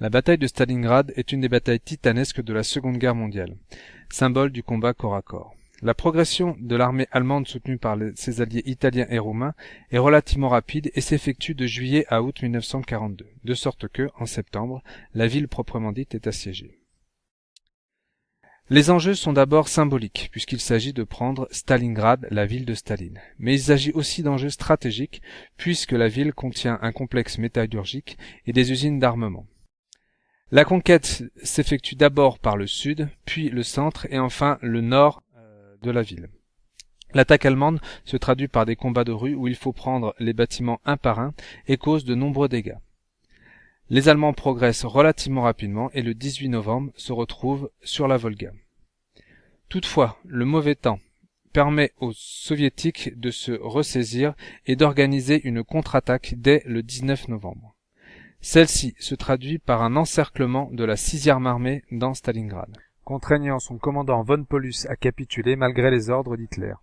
La bataille de Stalingrad est une des batailles titanesques de la Seconde Guerre mondiale, symbole du combat corps à corps. La progression de l'armée allemande soutenue par ses alliés italiens et roumains est relativement rapide et s'effectue de juillet à août 1942, de sorte que, en septembre, la ville proprement dite est assiégée. Les enjeux sont d'abord symboliques, puisqu'il s'agit de prendre Stalingrad, la ville de Staline. Mais il s'agit aussi d'enjeux stratégiques, puisque la ville contient un complexe métallurgique et des usines d'armement. La conquête s'effectue d'abord par le sud, puis le centre et enfin le nord euh, de la ville. L'attaque allemande se traduit par des combats de rue où il faut prendre les bâtiments un par un et cause de nombreux dégâts. Les Allemands progressent relativement rapidement et le 18 novembre se retrouvent sur la Volga. Toutefois, le mauvais temps permet aux soviétiques de se ressaisir et d'organiser une contre-attaque dès le 19 novembre. Celle-ci se traduit par un encerclement de la 6e armée dans Stalingrad, contraignant son commandant von Paulus à capituler malgré les ordres d'Hitler.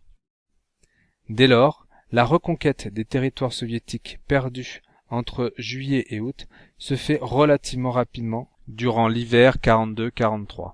Dès lors, la reconquête des territoires soviétiques perdus entre juillet et août se fait relativement rapidement durant l'hiver 42-43.